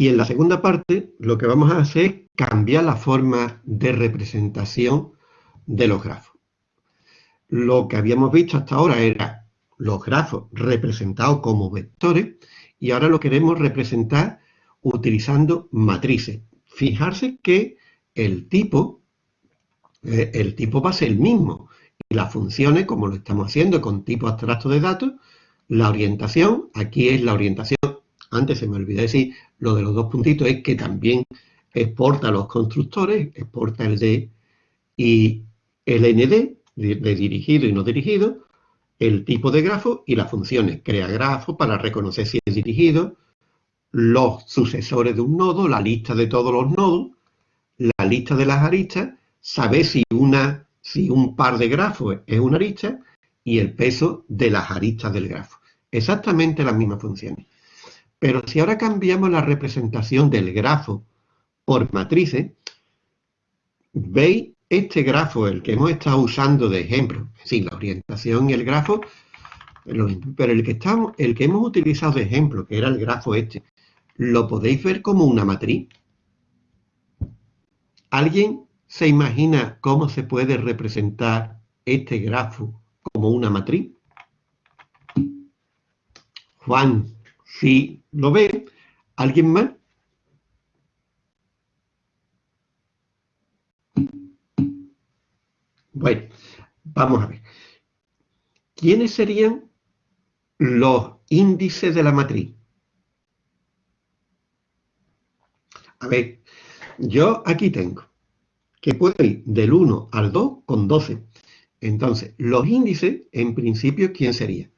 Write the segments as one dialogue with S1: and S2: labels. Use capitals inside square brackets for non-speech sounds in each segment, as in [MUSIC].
S1: Y en la segunda parte lo que vamos a hacer es cambiar la forma de representación de los grafos. Lo que habíamos visto hasta ahora era los grafos representados como vectores y ahora lo queremos representar utilizando matrices. Fijarse que el tipo, eh, el tipo va a ser el mismo y las funciones, como lo estamos haciendo con tipo abstracto de datos, la orientación, aquí es la orientación, antes se me olvidó decir, lo de los dos puntitos es que también exporta los constructores, exporta el D y el ND, de dirigido y no dirigido, el tipo de grafo y las funciones. Crea grafo para reconocer si es dirigido, los sucesores de un nodo, la lista de todos los nodos, la lista de las aristas, saber si, una, si un par de grafos es una arista y el peso de las aristas del grafo. Exactamente las mismas funciones. Pero si ahora cambiamos la representación del grafo por matrices, veis este grafo, el que hemos estado usando de ejemplo, sí, la orientación y el grafo, pero el que, estamos, el que hemos utilizado de ejemplo, que era el grafo este, ¿lo podéis ver como una matriz? ¿Alguien se imagina cómo se puede representar este grafo como una matriz? Juan, si lo ve, ¿alguien más? Bueno, vamos a ver. ¿Quiénes serían los índices de la matriz? A ver, yo aquí tengo que puedo ir del 1 al 2 con 12. Entonces, los índices, en principio, ¿quién sería?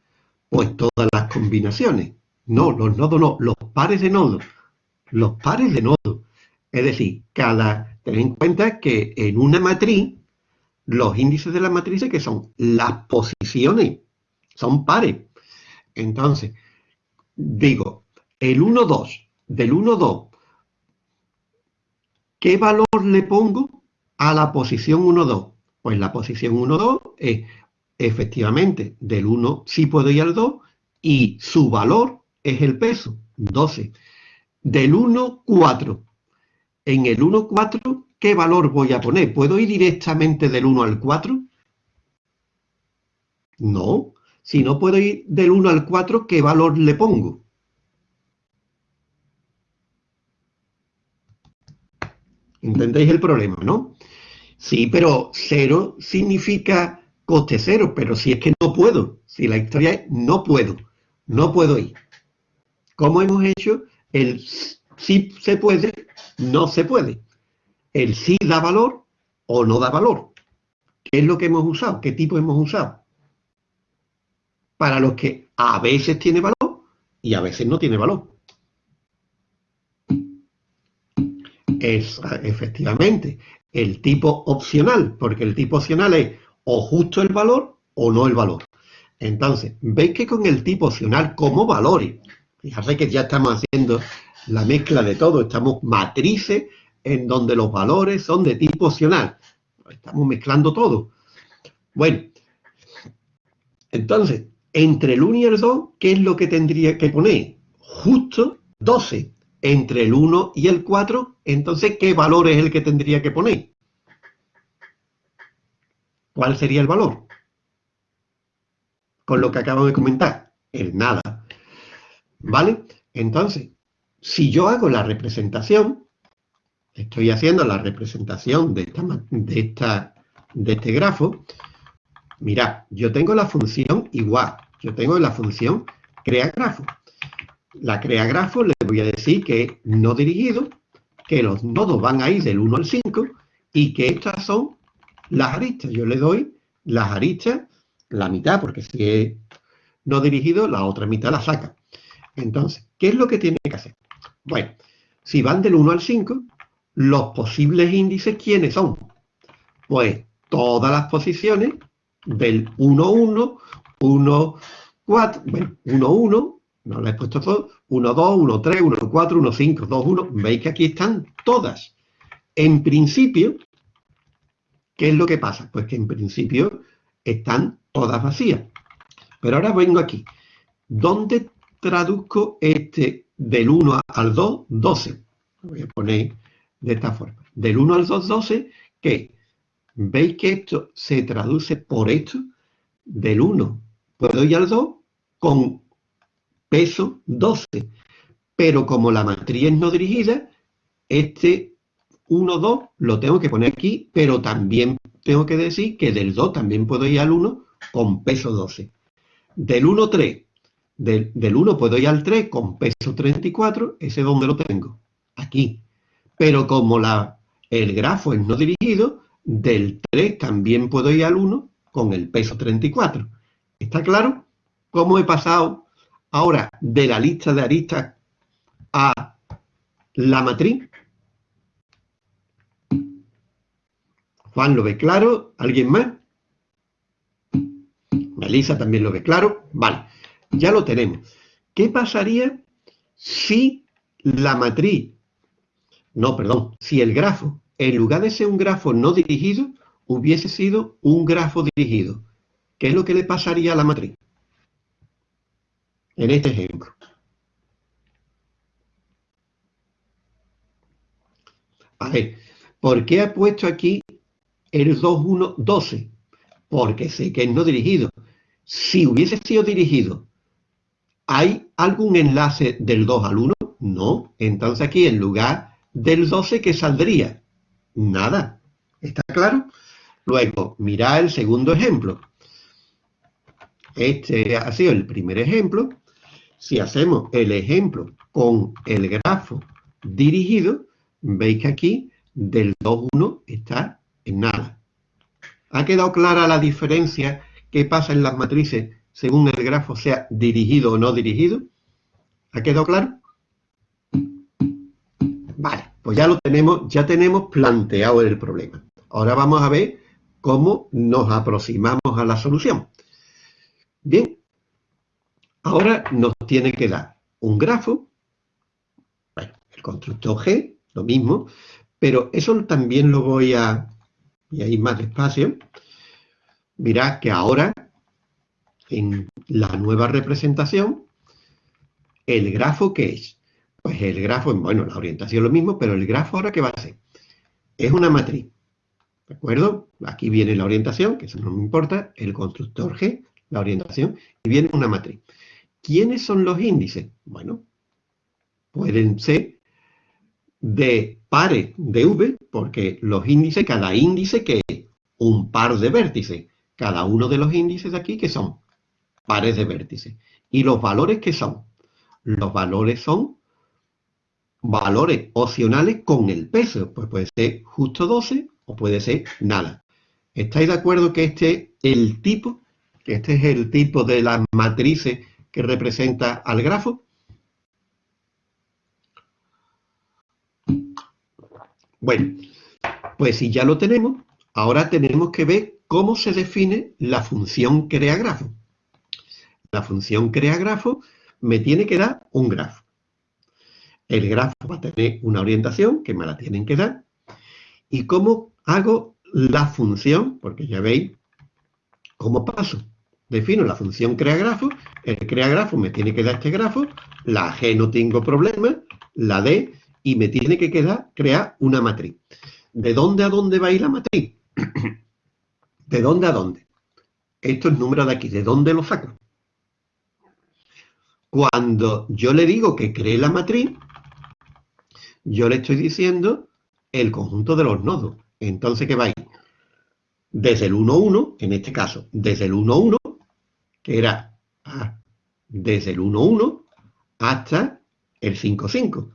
S1: Pues todas las combinaciones. No, los nodos no, los pares de nodos. Los pares de nodos. Es decir, cada, ten en cuenta que en una matriz los índices de las matrices que son las posiciones, son pares. Entonces, digo, el 1, 2, del 1, 2, ¿qué valor le pongo a la posición 1, 2? Pues la posición 1, 2 es efectivamente del 1 sí puedo ir al 2 y su valor es el peso, 12. Del 1, 4. En el 1, 4 ¿qué valor voy a poner? ¿Puedo ir directamente del 1 al 4? No. Si no puedo ir del 1 al 4, ¿qué valor le pongo? ¿Entendéis el problema, no? Sí, pero 0 significa coste cero, pero si es que no puedo, si la historia es no puedo, no puedo ir. ¿Cómo hemos hecho? El sí se puede, no se puede el sí da valor o no da valor. ¿Qué es lo que hemos usado? ¿Qué tipo hemos usado? Para los que a veces tiene valor y a veces no tiene valor. Es efectivamente el tipo opcional, porque el tipo opcional es o justo el valor o no el valor. Entonces, veis que con el tipo opcional como valores, fíjate que ya estamos haciendo la mezcla de todo, estamos matrices en donde los valores son de tipo opcional. Estamos mezclando todo. Bueno, entonces, entre el 1 y el 2, ¿qué es lo que tendría que poner? Justo 12. Entre el 1 y el 4, entonces, ¿qué valor es el que tendría que poner? ¿Cuál sería el valor? Con lo que acabo de comentar, el nada. ¿Vale? Entonces, si yo hago la representación, estoy haciendo la representación de, esta, de, este grafo, mirad, yo tengo la función igual, yo tengo la función crea grafo. La crea grafo le voy a decir que es no dirigido, que los nodos van a ir del 1 al 5 y que estas son las aristas. Yo le doy las aristas, la mitad, porque si es no dirigido, la otra mitad la saca. Entonces, ¿qué es lo que tiene que hacer? Bueno, si van del 1 al 5, los posibles índices, ¿quiénes son? Pues todas las posiciones del 1, 1, 1, 4, bueno, 1, 1, no le he puesto todo, 1, 2, 1, 3, 1, 4, 1, 5, 2, 1, veis que aquí están todas. En principio, ¿qué es lo que pasa? Pues que en principio están todas vacías. Pero ahora vengo aquí. ¿Dónde traduzco este del 1 al 2, 12. Lo voy a poner de esta forma. Del 1 al 2, 12, que veis que esto se traduce por esto. Del 1 puedo ir al 2 con peso 12. Pero como la matriz no dirigida, este 1, 2 lo tengo que poner aquí, pero también tengo que decir que del 2 también puedo ir al 1 con peso 12. Del 1, 3. Del, del 1 puedo ir al 3 con peso 34. ¿Ese dónde lo tengo? Aquí. Pero como la, el grafo es no dirigido, del 3 también puedo ir al 1 con el peso 34. ¿Está claro? ¿Cómo he pasado ahora de la lista de aristas a la matriz? Juan lo ve claro, ¿alguien más? Melissa también lo ve claro. Vale, ya lo tenemos. ¿Qué pasaría si la matriz, no, perdón, si el grafo, en lugar de ser un grafo no dirigido, hubiese sido un grafo dirigido? ¿Qué es lo que le pasaría a la matriz? En este ejemplo. A ver, ¿por qué ha puesto aquí el 2, 1, 12? Porque sé que es no dirigido. Si hubiese sido dirigido, ¿hay algún enlace del 2 al 1? No. Entonces aquí en lugar del 12, ¿qué saldría? Nada. ¿Está claro? Luego, mirad el segundo ejemplo. Este ha sido el primer ejemplo. Si hacemos el ejemplo con el grafo dirigido, veis que aquí del 2, 1 está en nada. ¿Ha quedado clara la diferencia que pasa en las matrices según el grafo sea dirigido o no dirigido? ¿Ha quedado claro? Vale, pues ya lo tenemos, ya tenemos planteado el problema. Ahora vamos a ver cómo nos aproximamos a la solución. Bien, ahora nos tiene que dar un grafo, bueno, el constructor G, lo mismo, pero eso también lo voy a, voy a ir más despacio, mirad que ahora, en la nueva representación, el grafo ¿qué es? Pues el grafo, bueno, la orientación es lo mismo, pero el grafo ahora ¿qué va a ser? Es una matriz, ¿de acuerdo? Aquí viene la orientación, que eso no me importa, el constructor G, la orientación, y viene una matriz. ¿Quiénes son los índices? Bueno, pueden ser de pares de V, porque los índices, cada índice que es un par de vértices cada uno de los índices de aquí que son pares de vértices. ¿Y los valores qué son? Los valores son valores opcionales con el peso. Pues puede ser justo 12 o puede ser nada. ¿Estáis de acuerdo que este es el tipo? Que este es el tipo de las matrices que representa al grafo. Bueno, pues si ya lo tenemos, ahora tenemos que ver ¿Cómo se define la función creagrafo? La función creagrafo me tiene que dar un grafo. El grafo va a tener una orientación que me la tienen que dar. ¿Y cómo hago la función? Porque ya veis cómo paso. Defino la función creagrafo, el creagrafo me tiene que dar este grafo, la G no tengo problema, la D, y me tiene que quedar crear una matriz. ¿De dónde a dónde va a ir la matriz? [CLEARS THROAT] ¿De dónde a dónde? Esto es número de aquí. ¿De dónde lo saco? Cuando yo le digo que cree la matriz, yo le estoy diciendo el conjunto de los nodos. Entonces, ¿qué va a ir? Desde el 1, 1, en este caso, desde el 1, 1, que era desde el 1, 1 hasta el 5, 5.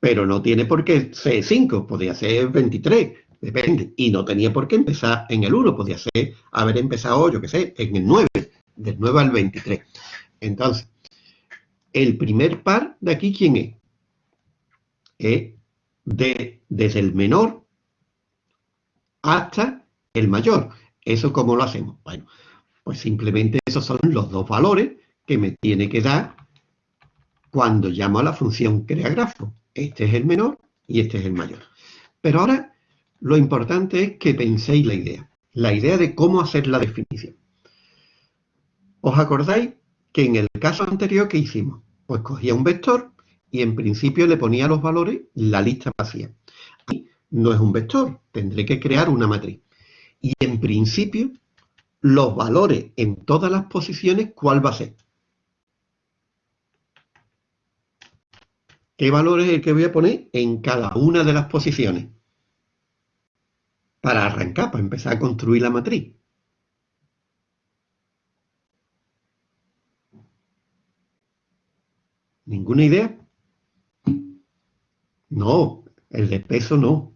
S1: Pero no tiene por qué ser 5, podría ser 23, Depende. Y no tenía por qué empezar en el 1, podía ser haber empezado, yo qué sé, en el 9, del 9 al 23. Entonces, el primer par de aquí, ¿quién es? Es de, desde el menor hasta el mayor. ¿Eso cómo lo hacemos? Bueno, pues simplemente esos son los dos valores que me tiene que dar cuando llamo a la función creagrafo. Este es el menor y este es el mayor. Pero ahora lo importante es que penséis la idea, la idea de cómo hacer la definición. ¿Os acordáis que en el caso anterior que hicimos? Pues cogía un vector y en principio le ponía los valores la lista vacía. no es un vector, tendré que crear una matriz. Y en principio, los valores en todas las posiciones, ¿cuál va a ser? ¿Qué valor es el que voy a poner en cada una de las posiciones? Para arrancar, para empezar a construir la matriz. ¿Ninguna idea? No, el de peso no.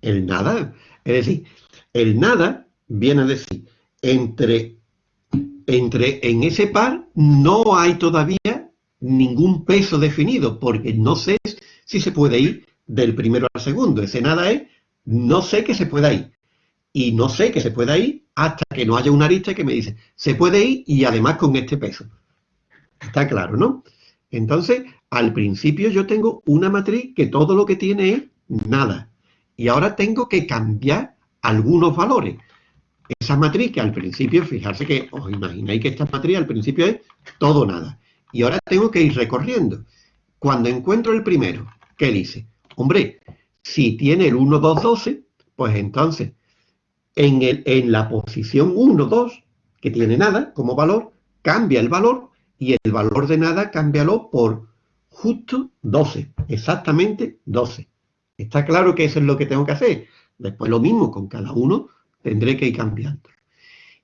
S1: El nada, es decir, el nada viene a decir, entre, entre en ese par no hay todavía ningún peso definido, porque no sé si se puede ir del primero al segundo. Ese nada es, no sé que se pueda ir. Y no sé que se pueda ir hasta que no haya una arista que me dice, se puede ir y además con este peso. Está claro, ¿no? Entonces, al principio yo tengo una matriz que todo lo que tiene es nada. Y ahora tengo que cambiar algunos valores. Esa matriz que al principio, fijarse que os imagináis que esta matriz al principio es todo nada. Y ahora tengo que ir recorriendo. Cuando encuentro el primero, ¿qué dice? Hombre, si tiene el 1, 2, 12, pues entonces en, la posición 1, 2, que tiene nada como valor, cambia el valor y el valor de nada cámbialo por justo 12, exactamente 12. Está claro que eso es lo que tengo que hacer. Después lo mismo con cada uno tendré que ir cambiando.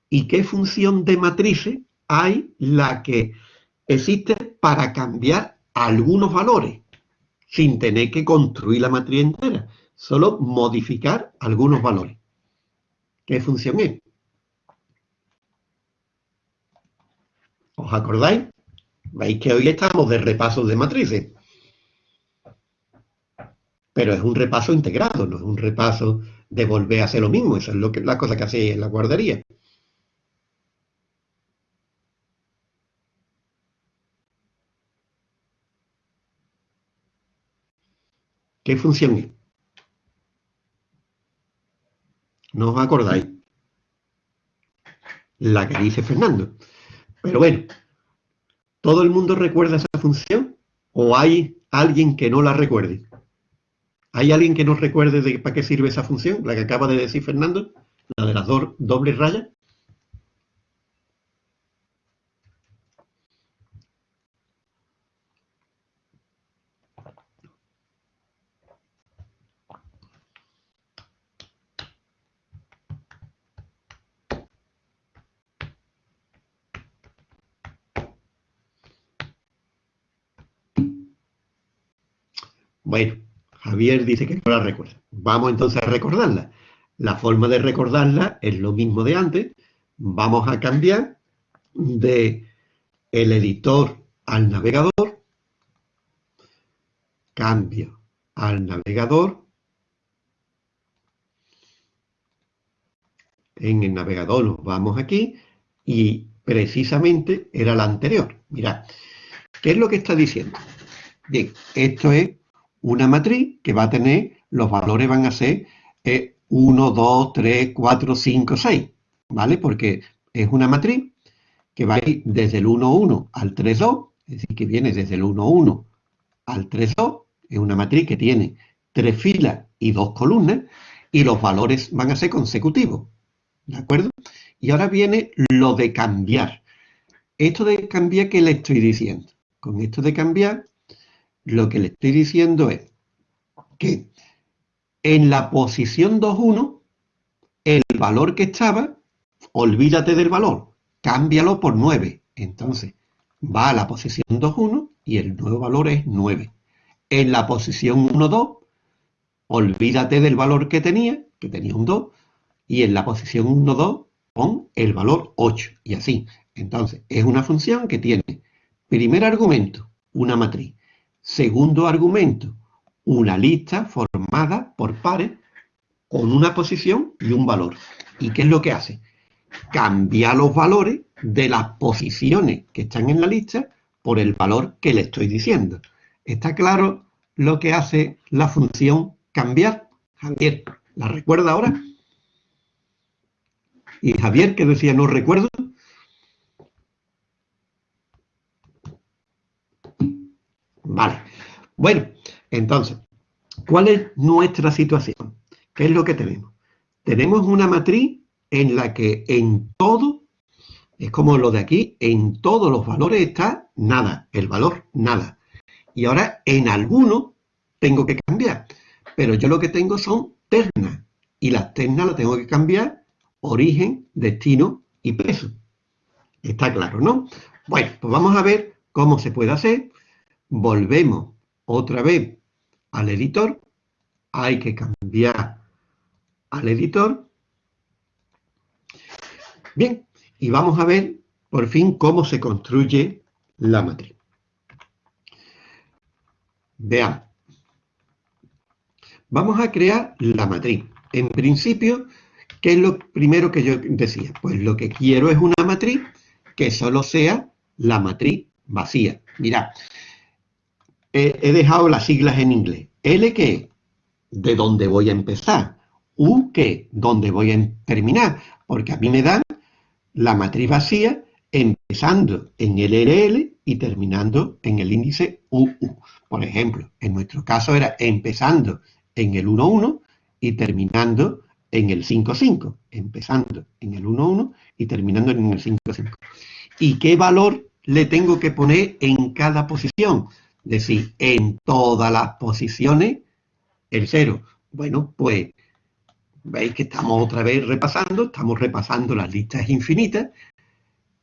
S1: ¿Y qué función de matrices hay la que existe para cambiar algunos valores sin tener que construir la matriz entera? Solo modificar algunos valores. ¿Qué función es? ¿Os acordáis? Veis que hoy estamos de repaso de matrices. Pero es un repaso integrado, no es un repaso de volver a hacer lo mismo. Eso es lo que, la cosa que hace en la guardería. ¿Qué función es? ¿No os acordáis? La que dice Fernando. Pero bueno, ¿todo el mundo recuerda esa función? ¿O hay alguien que no la recuerde? ¿Hay alguien que no recuerde de para qué sirve esa función? La que acaba de decir Fernando, la de las dos dobles rayas. Bueno, Javier dice que no la recuerda. Vamos entonces a recordarla. La forma de recordarla es lo mismo de antes. Vamos a cambiar de el editor al navegador. Cambio al navegador. En el navegador nos vamos aquí y precisamente era la anterior. Mirad, ¿qué es lo que está diciendo? Bien, esto es una matriz que va a tener, los valores van a ser 1, 2, 3, 4, 5, 6, ¿vale? Porque es una matriz que va a ir desde el 1, 1 al 3, 2, es decir, que viene desde el 1, 1 al 3, 2, es una matriz que tiene tres filas y dos columnas, y los valores van a ser consecutivos, ¿de acuerdo? Y ahora viene lo de cambiar. Esto de cambiar, ¿qué le estoy diciendo? Con esto de cambiar, lo que le estoy diciendo es que en la posición 2.1, el valor que estaba, olvídate del valor, cámbialo por 9. Entonces, va a la posición 2.1 y el nuevo valor es 9. En la posición 1.2, olvídate del valor que tenía, que tenía un 2, y en la posición 1.2 pon el valor 8, y así. Entonces, es una función que tiene primer argumento, una matriz, Segundo argumento, una lista formada por pares con una posición y un valor. ¿Y qué es lo que hace? Cambia los valores de las posiciones que están en la lista por el valor que le estoy diciendo. ¿Está claro lo que hace la función cambiar? Javier, ¿la recuerda ahora? Y Javier, que decía no recuerdo, Vale. Bueno, entonces, ¿cuál es nuestra situación? ¿Qué es lo que tenemos? Tenemos una matriz en la que en todo, es como lo de aquí, en todos los valores está nada, el valor nada. Y ahora en alguno tengo que cambiar, pero yo lo que tengo son ternas, y las ternas las tengo que cambiar origen, destino y peso. Está claro, ¿no? Bueno, pues vamos a ver cómo se puede hacer. Volvemos otra vez al editor. Hay que cambiar al editor. Bien, y vamos a ver por fin cómo se construye la matriz. Veamos. Vamos a crear la matriz. En principio, ¿qué es lo primero que yo decía? Pues lo que quiero es una matriz que solo sea la matriz vacía. Mirad, he, dejado las siglas en inglés. L que de dónde voy a empezar. U que dónde voy a terminar. Porque a mí me dan la matriz vacía empezando en el LL y terminando en el índice UU. Por ejemplo, en nuestro caso era empezando en el 1,1 y terminando en el 5,5. Empezando en el 1,1 y terminando en el 5,5. ¿Y qué valor le tengo que poner en cada posición? Es decir, en todas las posiciones, el 0. Bueno, pues veis que estamos otra vez repasando, estamos repasando las listas infinitas.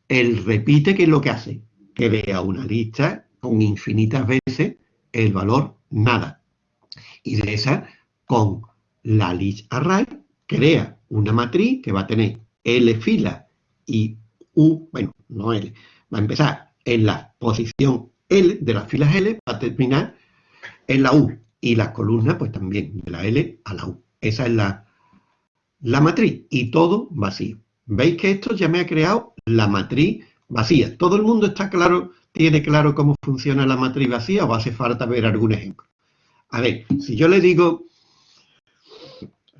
S1: Él repite qué es lo que hace, que vea una lista con infinitas veces el valor nada. Y de esa, con la list array, crea una matriz que va a tener L fila y U, bueno, no L, va a empezar en la posición L de las filas L, va a terminar en la U. Y las columnas, pues también, de la L a la U. Esa es la, la matriz. Y todo vacío. ¿Veis que esto ya me ha creado la matriz vacía? ¿Todo el mundo está claro, tiene claro cómo funciona la matriz vacía o hace falta ver algún ejemplo? A ver, si yo le digo,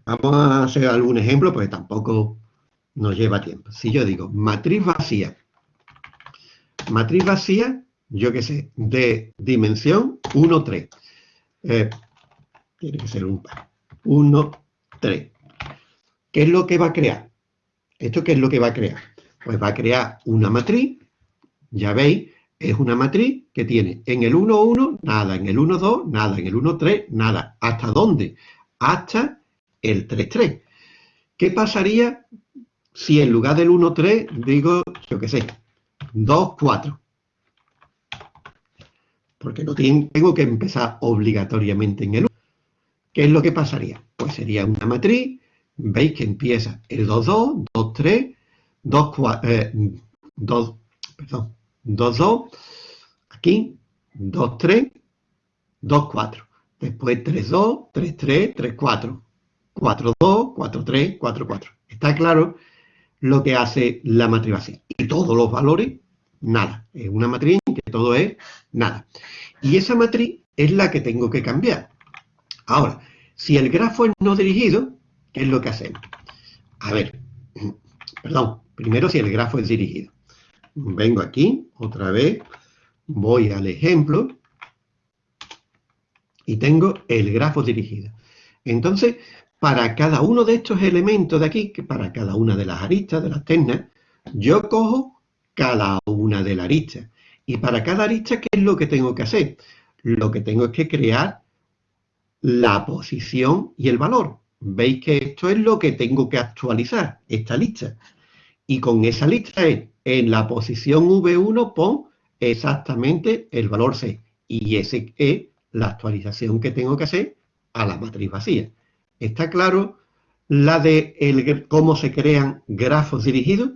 S1: vamos a hacer algún ejemplo, pues tampoco nos lleva tiempo. Si yo digo matriz vacía, matriz vacía, yo qué sé, de dimensión 1, 3. Eh, tiene que ser un par. 1, 3. ¿Qué es lo que va a crear? ¿Esto qué es lo que va a crear? Pues va a crear una matriz, ya veis, es una matriz que tiene en el 1, 1, nada, en el 1, 2, nada, en el 1, 3, nada. ¿Hasta dónde? Hasta el 3, 3. ¿Qué pasaría si en lugar del 1, 3 digo, yo qué sé, 2, 4? Porque no tengo que empezar obligatoriamente en el 1. ¿Qué es lo que pasaría? Pues sería una matriz, veis que empieza el 2, 2, 2, 3, 2, 4, eh, 2, perdón, 2, 2, aquí, 2, 3, 2, 4. Después 3, 2, 3, 3, 3, 4. 4, 2, 4, 3, 4, 4. Está claro lo que hace la matriz vacía. Y todos los valores, nada. Es una matriz en que todo es nada. Y esa matriz es la que tengo que cambiar. Ahora, si el grafo es no dirigido, ¿qué es lo que hacemos? A ver, [CLEARS THROAT] perdón, primero si el grafo es dirigido. Vengo aquí, otra vez, voy al ejemplo y tengo el grafo dirigido. Entonces, para cada uno de estos elementos de aquí, que para cada una de las aristas, de las ternas, yo cojo cada una de las aristas. Y para cada arista, ¿qué es lo que tengo que hacer? Lo que tengo es que crear la posición y el valor. Veis que esto es lo que tengo que actualizar, esta lista. Y con esa lista es, en la posición V1 pon exactamente el valor C. Y ese es la actualización que tengo que hacer a la matriz vacía. ¿Está claro la de el, cómo se crean grafos dirigidos?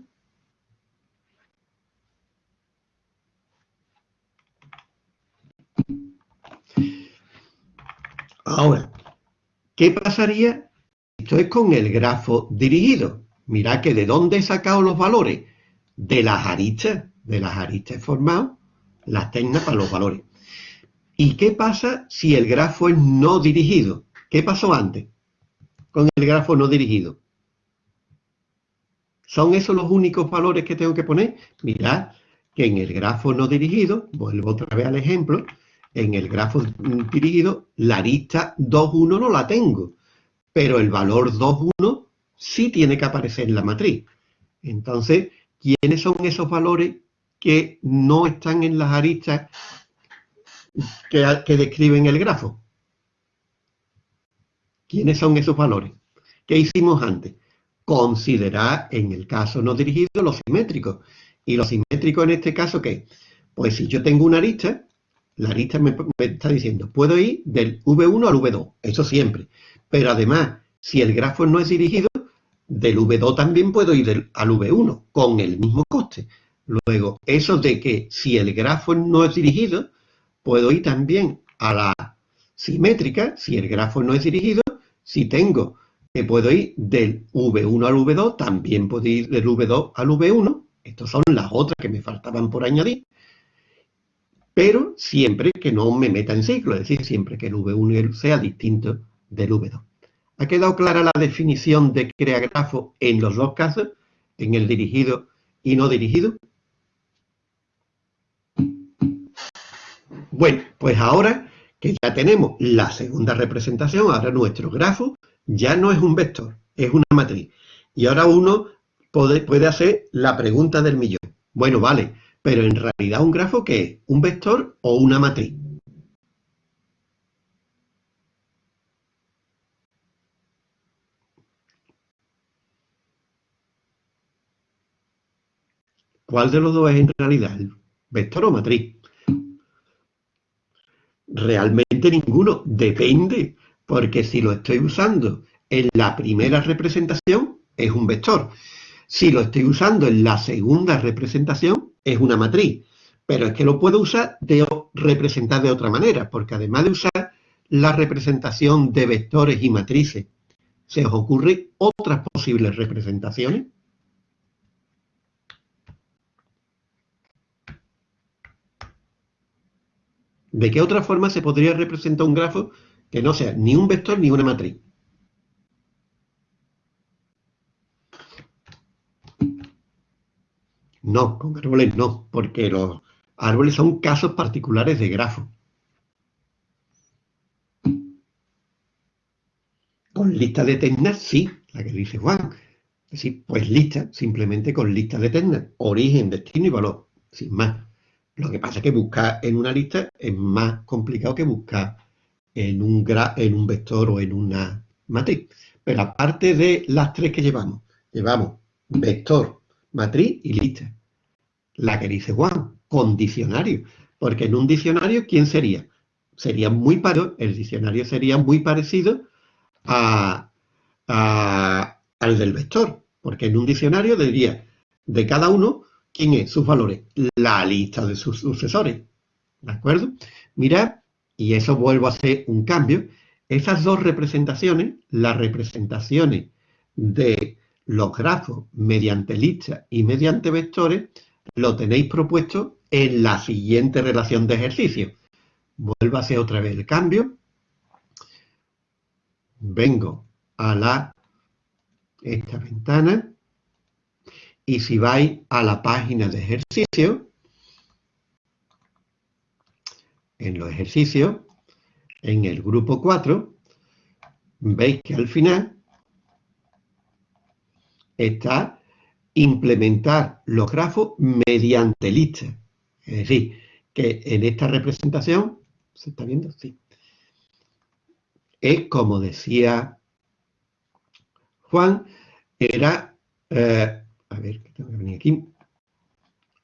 S1: Ahora, ¿qué pasaría? Esto es con el grafo dirigido. Mirad que de dónde he sacado los valores. De las aristas. De las aristas he formado las ternas para los valores. ¿Y qué pasa si el grafo es no dirigido? ¿Qué pasó antes? con el grafo no dirigido. ¿Son esos los únicos valores que tengo que poner? Mirad que en el grafo no dirigido, vuelvo otra vez al ejemplo, en el grafo dirigido, la arista 2,1 no la tengo, pero el valor 2,1 sí tiene que aparecer en la matriz. Entonces, ¿quiénes son esos valores que no están en las aristas que, describen el grafo? ¿Quiénes son esos valores? ¿Qué hicimos antes? Considerar, en el caso no dirigido, los simétricos. ¿Y los simétricos en este caso qué? Pues si yo tengo una arista, la arista me, está diciendo, puedo ir del V1 al V2, eso siempre. Pero además, si el grafo no es dirigido, del V2 también puedo ir al V1, con el mismo coste. Luego, eso de que si el grafo no es dirigido, puedo ir también a la simétrica, si el grafo no es dirigido, si tengo que puedo ir del V1 al V2, también puedo ir del V2 al V1, estas son las otras que me faltaban por añadir, pero siempre que no me meta en ciclo, es decir, siempre que el V1 sea distinto del V2. ¿Ha quedado clara la definición de crea grafo en los dos casos, en el dirigido y no dirigido? Bueno, pues ahora que ya tenemos la segunda representación, ahora nuestro grafo ya no es un vector, es una matriz. Y ahora uno puede, hacer la pregunta del millón. Bueno, vale, pero en realidad un grafo ¿qué es? ¿Un vector o una matriz? ¿Cuál de los dos es en realidad? ¿Vector o matriz? Realmente ninguno. Depende. Porque si lo estoy usando en la primera representación, es un vector. Si lo estoy usando en la segunda representación, es una matriz. Pero es que lo puedo usar de representar de otra manera, porque además de usar la representación de vectores y matrices, ¿se os ocurren otras posibles representaciones? ¿De qué otra forma se podría representar un grafo que no sea ni un vector ni una matriz? No, con árboles no, porque los árboles son casos particulares de grafo. Con lista de ternas, sí, la que dice Juan. Es decir, pues lista, simplemente con lista de ternas, origen, destino y valor, sin más. Lo que pasa es que buscar en una lista es más complicado que buscar en un, en un vector o en una matriz. Pero aparte de las tres que llevamos, llevamos vector, matriz y lista. La que dice Juan, con diccionario. Porque en un diccionario, ¿quién sería? Sería muy parecido, el diccionario sería muy parecido a, al del vector. Porque en un diccionario diría de cada uno ¿Quién es? Sus valores. La lista de sus sucesores. ¿De acuerdo? Mirad, y eso vuelvo a hacer un cambio. Esas dos representaciones, las representaciones de los grafos mediante listas y mediante vectores, lo tenéis propuesto en la siguiente relación de ejercicio. Vuelvo a hacer otra vez el cambio. Vengo a la esta ventana y si vais a la página de ejercicio, en los ejercicios, en el grupo 4, veis que al final está implementar los grafos mediante listas. Es decir, que en esta representación, ¿se está viendo? Sí. Es como decía Juan, era eh, a ver, tengo que venir aquí,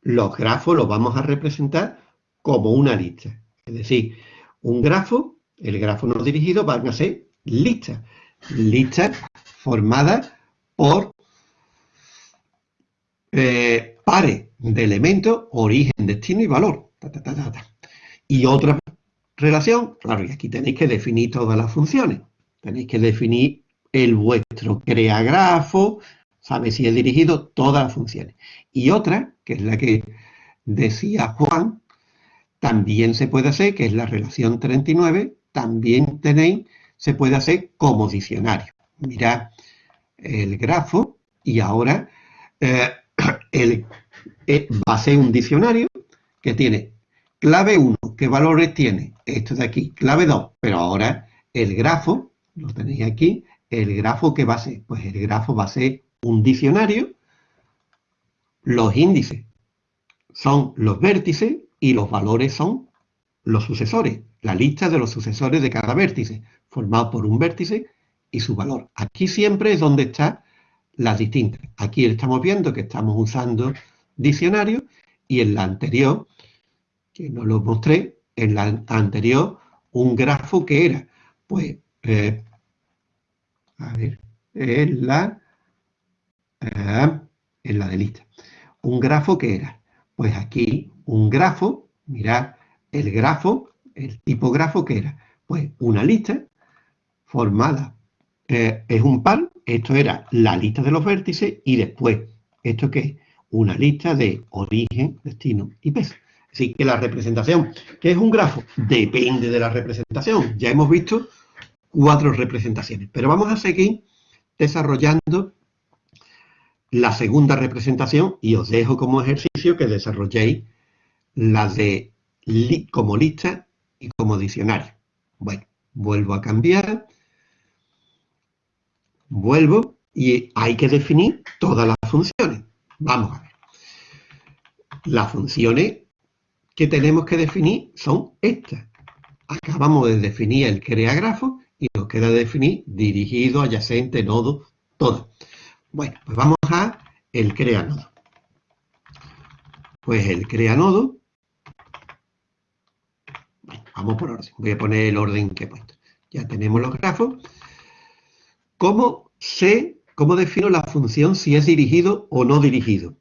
S1: los grafos los vamos a representar como una lista. Es decir, un grafo, el grafo no dirigido van a ser listas. Listas formadas por eh, pares de elementos, origen, destino y valor. y otra relación, claro, y aquí tenéis que definir todas las funciones. Tenéis que definir el vuestro crea grafo, sabe si he dirigido todas las funciones. Y otra, que es la que decía Juan, también se puede hacer, que es la relación 39, también tenéis, se puede hacer como diccionario. Mirad el grafo y ahora eh, el, eh, va a ser un diccionario que tiene clave 1, ¿qué valores tiene? Esto de aquí, clave 2, pero ahora el grafo, lo tenéis aquí, el grafo ¿qué va a ser? Pues el grafo va a ser un diccionario, los índices son los vértices y los valores son los sucesores, la lista de los sucesores de cada vértice, formado por un vértice y su valor. Aquí siempre es donde están las distintas. Aquí estamos viendo que estamos usando diccionario y en la anterior, que no lo mostré, en la anterior un grafo que era, pues, eh, a ver, en la, eh, en la de lista. Un grafo que era, pues aquí un grafo, mirad, el grafo, el tipo grafo que era, pues una lista formada, eh, es un par, esto era la lista de los vértices y después, ¿esto qué es? Una lista de origen, destino y peso. Así que la representación, ¿qué es un grafo? Depende de la representación. Ya hemos visto cuatro representaciones, pero vamos a seguir desarrollando la segunda representación y os dejo como ejercicio que desarrolléis la de como lista y como diccionario. Bueno, vuelvo a cambiar, vuelvo y hay que definir todas las funciones. Vamos a ver. Las funciones que tenemos que definir son estas. Acabamos de definir el creagrafo y nos queda definir dirigido, adyacente, nodo, todo. Bueno, pues vamos a el crea nodo. Pues el crea nodo, bueno, vamos por orden, voy a poner el orden que he puesto. Ya tenemos los grafos. ¿Cómo sé, cómo defino la función si es dirigido o no dirigido?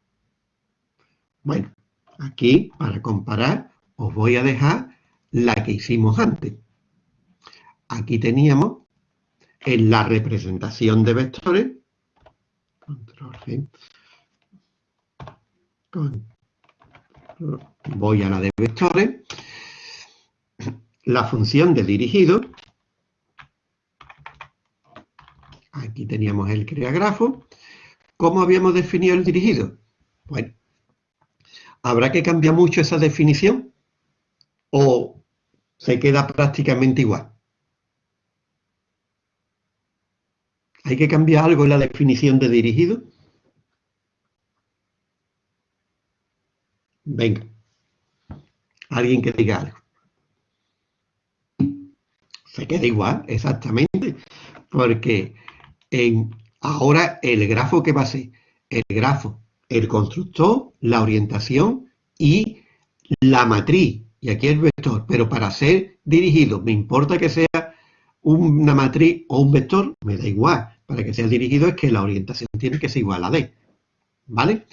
S1: Bueno, aquí para comparar os voy a dejar la que hicimos antes. Aquí teníamos en la representación de vectores Voy a la de vectores. La función de dirigido. Aquí teníamos el creagrafo. ¿Cómo habíamos definido el dirigido? Bueno, ¿habrá que cambiar mucho esa definición? ¿O se queda prácticamente igual? ¿Hay que cambiar algo en la definición de dirigido? Venga. Alguien que diga algo. Se queda igual, exactamente. Porque en, ahora el grafo que va a ser el grafo, el constructor, la orientación y la matriz. Y aquí el vector. Pero para ser dirigido, me importa que sea una matriz o un vector, me da igual para que sea dirigido es que la orientación tiene que ser igual a D. ¿Vale?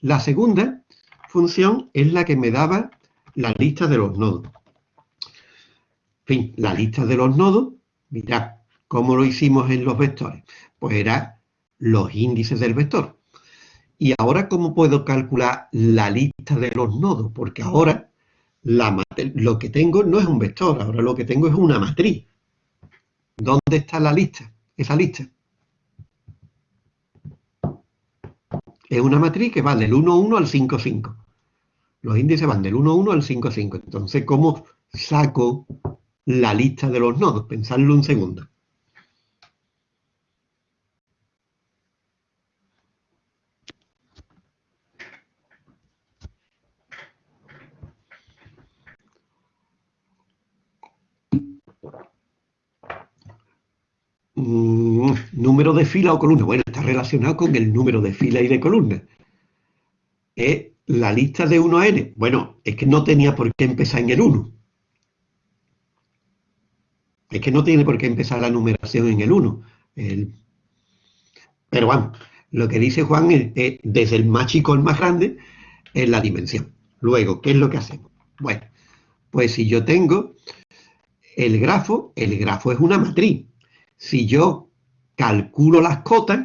S1: La segunda función es la que me daba la lista de los nodos. En fin, la lista de los nodos, mirad, ¿cómo lo hicimos en los vectores? Pues era los índices del vector. Y ahora, ¿cómo puedo calcular la lista de los nodos? Porque ahora lo que tengo no es un vector, ahora lo que tengo es una matriz. ¿Dónde está la lista? Esa lista. es una matriz que va del 1,1 al 5,5. Los índices van del 1,1 al 5,5. Entonces, ¿cómo saco la lista de los nodos? Pensadlo un segundo. Mm, número de fila o columna. Bueno, está relacionado con el número de fila y de columna. Es la lista de 1 a n. Bueno, es que no tenía por qué empezar en el 1. Es que no tiene por qué empezar la numeración en el 1. Pero bueno, lo que dice Juan es, desde el más chico al más grande es la dimensión. Luego, ¿qué es lo que hacemos? Bueno, pues si yo tengo el grafo, el grafo es una matriz si yo calculo las cotas,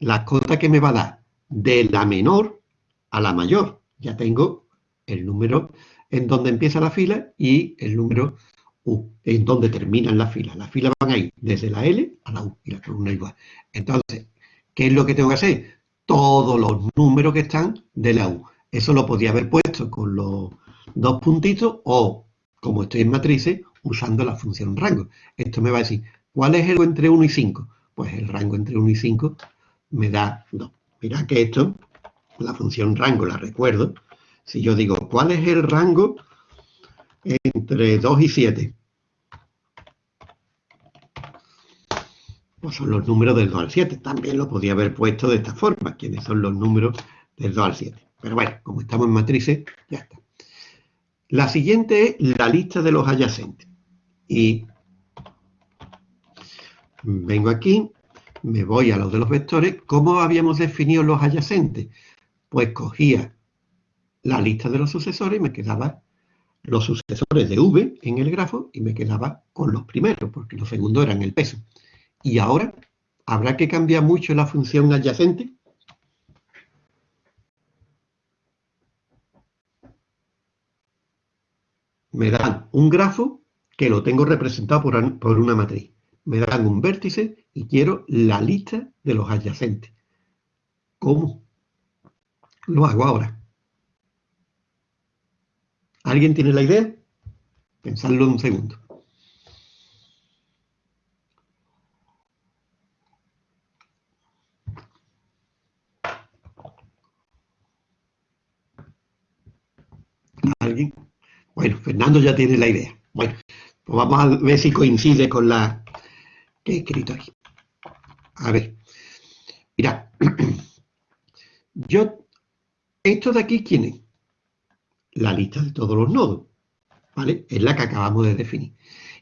S1: las cotas que me va a dar de la menor a la mayor. Ya tengo el número en donde empieza la fila y el número U, en donde terminan las filas. Las filas van a ir desde la L a la U y la columna igual. Entonces, ¿qué es lo que tengo que hacer? Todos los números que están de la U. Eso lo podía haber puesto con los dos puntitos o, como estoy en matrices, usando la función rango. Esto me va a decir, ¿cuál es el entre 1 y 5? Pues el rango entre 1 y 5 me da 2. Mira que esto, la función rango, la recuerdo. Si yo digo, ¿cuál es el rango entre 2 y 7? Pues son los números del 2 al 7. También lo podía haber puesto de esta forma. ¿Quiénes son los números del 2 al 7? Pero bueno, como estamos en matrices, ya está. La siguiente es la lista de los adyacentes. Y vengo aquí, me voy a los de los vectores. ¿Cómo habíamos definido los adyacentes? Pues cogía la lista de los sucesores y me quedaba los sucesores de V en el grafo y me quedaba con los primeros, porque los segundos eran el peso. Y ahora, ¿habrá que cambiar mucho la función adyacente? Me dan un grafo que lo tengo representado por, una matriz. Me dan un vértice y quiero la lista de los adyacentes. ¿Cómo? Lo hago ahora. ¿Alguien tiene la idea? Pensadlo un segundo. ¿Alguien? Bueno, Fernando ya tiene la idea. Bueno, pues vamos a ver si coincide con la que he escrito aquí. A ver, mira, [CLEARS THROAT] yo, esto de aquí, ¿quién es? La lista de todos los nodos, ¿vale? Es la que acabamos de definir.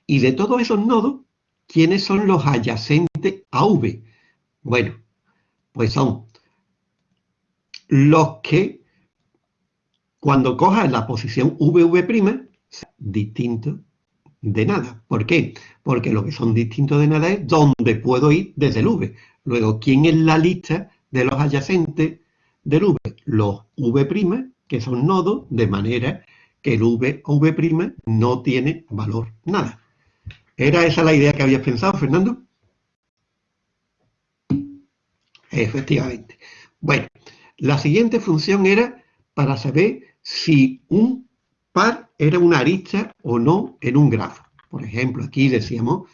S1: Y de todos esos nodos, ¿quiénes son los adyacentes a V? Bueno, pues son los que cuando cojas la posición VV', distinto de nada. ¿Por qué? Porque lo que son distintos de nada es dónde puedo ir desde el V. Luego, ¿quién es la lista de los adyacentes del V? Los V', que son nodos, de manera que el V o V' no tiene valor nada. ¿Era esa la idea que habías pensado, Fernando? Efectivamente. Bueno, la siguiente función era para saber si un par era una arista o no en un grafo. Por ejemplo, aquí decíamos,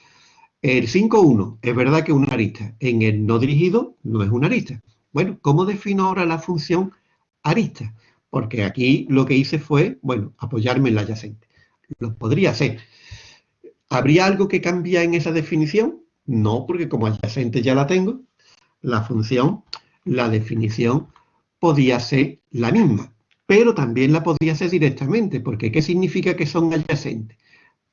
S1: el 5,1 es verdad que es una arista, en el no dirigido no es una arista. Bueno, ¿cómo defino ahora la función arista? Porque aquí lo que hice fue, bueno, apoyarme en la adyacente. Lo podría hacer. ¿Habría algo que cambia en esa definición? No, porque como adyacente ya la tengo, la función, la definición podía ser la misma pero también la podría hacer directamente, porque ¿qué significa que son adyacentes?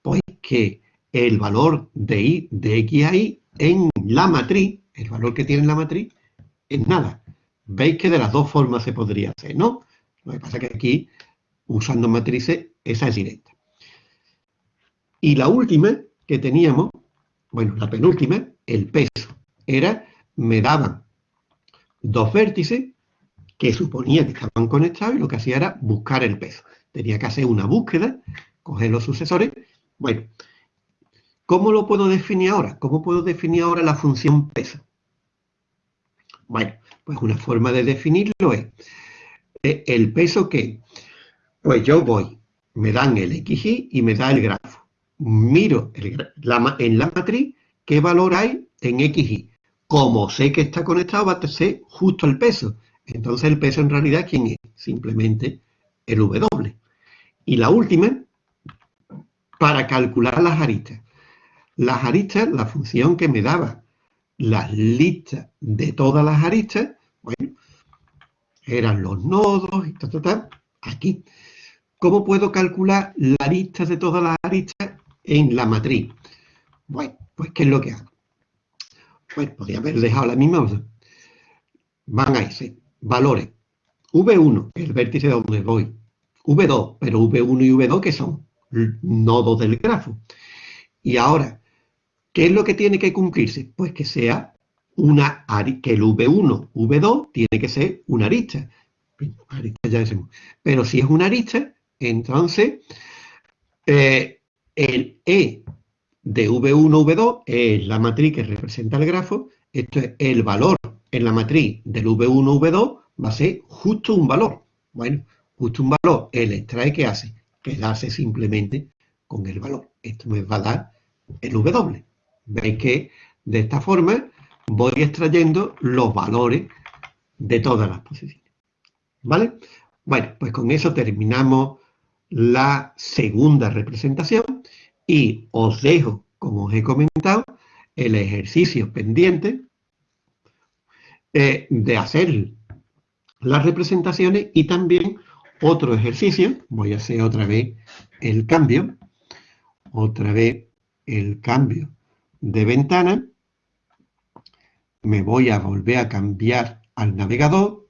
S1: Pues que el valor de, y, de x a y en la matriz, el valor que tiene la matriz, es nada. Veis que de las dos formas se podría hacer, ¿no? Lo que pasa es que aquí, usando matrices, esa es directa. Y la última que teníamos, bueno, la penúltima, el peso, era, me daban dos vértices que suponía que estaban conectados y lo que hacía era buscar el peso. Tenía que hacer una búsqueda, coger los sucesores. Bueno, ¿cómo lo puedo definir ahora? ¿Cómo puedo definir ahora la función peso? Bueno, pues una forma de definirlo es eh, el peso que, pues yo voy, me dan el XY y me da el grafo. Miro en la matriz qué valor hay en XY. Como sé que está conectado, va a ser justo el peso. Entonces el peso en realidad, ¿quién es? Simplemente el W. Y la última, para calcular las aristas. Las aristas, la función que me daba las listas de todas las aristas, bueno, eran los nodos y tal, aquí. ¿Cómo puedo calcular la lista de todas las aristas en la matriz? Bueno, pues ¿qué es lo que hago? Pues podría haber dejado la misma. Van a irse valores. V1, el vértice donde voy. V2, pero V1 y V2 que son nodos del grafo. Y ahora, ¿qué es lo que tiene que cumplirse? Pues que sea una que el V1, V2 tiene que ser una arista. arista ya decimos. Pero si es una arista, entonces eh, el E de V1, V2 es la matriz que representa el grafo. Esto es el valor en la matriz del V1, V2 va a ser justo un valor. Bueno, justo un valor, el extrae que hace, quedarse simplemente con el valor. Esto me va a dar el W. Veis que de esta forma voy extrayendo los valores de todas las posiciones. ¿Vale? Bueno, pues con eso terminamos la segunda representación y os dejo, como os he comentado, el ejercicio pendiente eh, de hacer las representaciones y también otro ejercicio, voy a hacer otra vez el cambio, otra vez el cambio de ventana, me voy a volver a cambiar al navegador,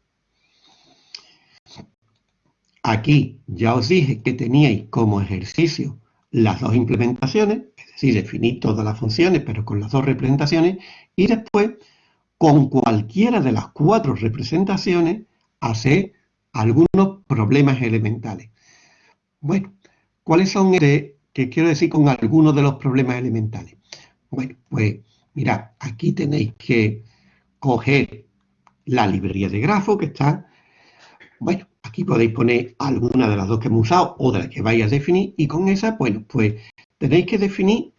S1: aquí ya os dije que teníais como ejercicio las dos implementaciones, es decir, definir todas las funciones, pero con las dos representaciones, y después, con cualquiera de las cuatro representaciones, hacer algunos problemas elementales. Bueno, ¿cuáles son, este, qué quiero decir con algunos de los problemas elementales? Bueno, pues mirad, aquí tenéis que coger la librería de grafo que está, bueno, Aquí podéis poner alguna de las dos que hemos usado o de las que vais a definir y con esa, bueno, pues tenéis que definir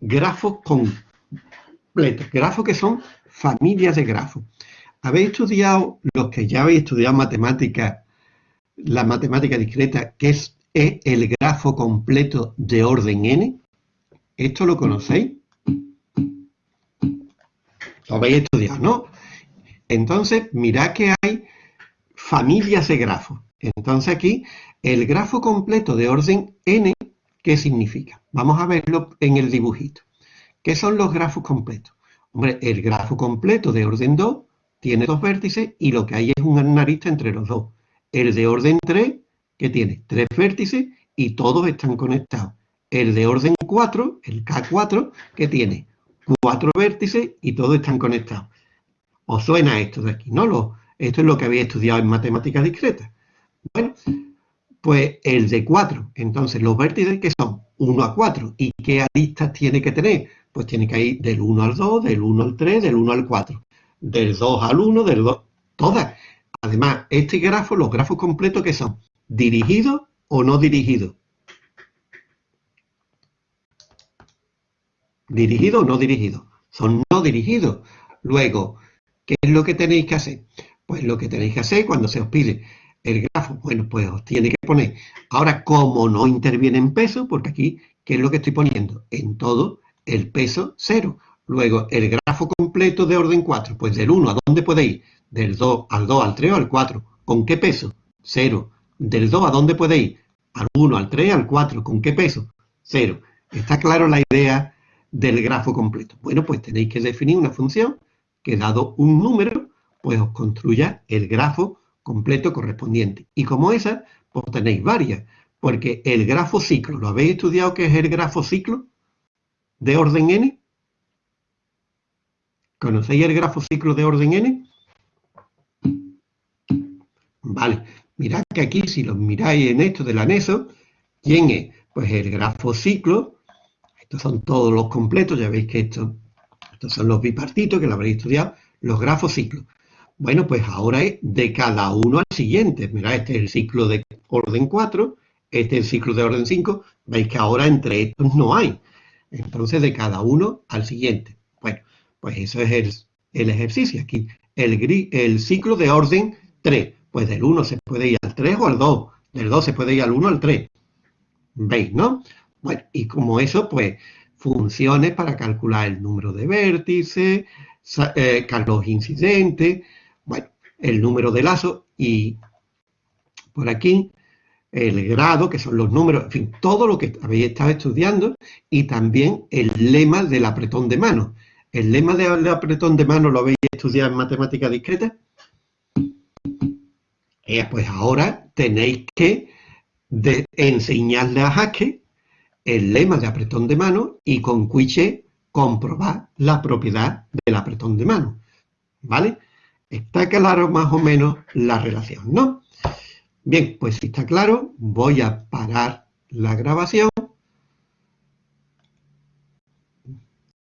S1: grafos completos, grafos que son familias de grafos. ¿Habéis estudiado, los que ya habéis estudiado matemática, la matemática discreta, que es, es el grafo completo de orden n? ¿Esto lo conocéis? Lo habéis estudiado, ¿no? Entonces, mirad que hay familias de grafos. Entonces aquí, el grafo completo de orden n, ¿qué significa? Vamos a verlo en el dibujito. ¿Qué son los grafos completos? Hombre, el grafo completo de orden 2 tiene dos vértices y lo que hay es una arista entre los dos. El de orden 3, que tiene tres vértices y todos están conectados. El de orden 4, el K4, que tiene cuatro vértices y todos están conectados. ¿Os suena esto de aquí? ¿No? Lo, esto es lo que había estudiado en matemáticas discretas. Bueno, pues el de 4. Entonces, los vértices que son 1 a 4. ¿Y qué aristas tiene que tener? Pues tiene que ir del 1 al 2, del 1 al 3, del 1 al 4. Del 2 al 1, del 2... Todas. Además, este grafo, los grafos completos que son dirigidos o no dirigidos. ¿Dirigidos o no dirigidos? Son no dirigidos. Luego, ¿qué es lo que tenéis que hacer? Pues lo que tenéis que hacer cuando se os pide el grafo, bueno, pues os tiene que poner. Ahora, como no interviene en peso, porque aquí, ¿qué es lo que estoy poniendo? En todo el peso cero. Luego, el grafo completo de orden 4, pues del 1, ¿a dónde ir? Del 2 al 2, al 3 o al 4. ¿Con qué peso? Cero. Del 2, ¿a dónde ir? Al 1, al 3, al 4. ¿Con qué peso? Cero. ¿Está claro la idea del grafo completo? Bueno, pues tenéis que definir una función que dado un número, pues os construya el grafo completo correspondiente. Y como esa, pues tenéis varias, porque el grafo ciclo, ¿lo habéis estudiado qué es el grafo ciclo de orden n? ¿Conocéis el grafo ciclo de orden n? Vale, mirad que aquí, si lo miráis en esto del anexo, ¿quién es? Pues el grafo ciclo, estos son todos los completos, ya veis que estos, estos son los bipartitos, que lo habréis estudiado, los grafos ciclos. Bueno, pues ahora es de cada uno al siguiente. Mira, este es el ciclo de orden 4, este es el ciclo de orden 5. Veis que ahora entre estos no hay. Entonces, de cada uno al siguiente. Bueno, pues eso es el, ejercicio aquí. El, el ciclo de orden 3. Pues del 1 se puede ir al 3 o al 2. Del 2 se puede ir al 1 al 3. ¿Veis, no? Bueno, y como eso, pues, funciones para calcular el número de vértices, eh, los incidentes, bueno, el número de lazo y por aquí el grado, que son los números, en fin, todo lo que habéis estado estudiando y también el lema del apretón de mano. ¿El lema del apretón de mano lo habéis estudiado en matemática discreta? Eh, pues ahora tenéis que enseñarle a Jaque el lema de apretón de mano y con Quiche comprobar la propiedad del apretón de mano. ¿Vale? Está claro más o menos la relación, ¿no? Bien, pues si está claro, voy a parar la grabación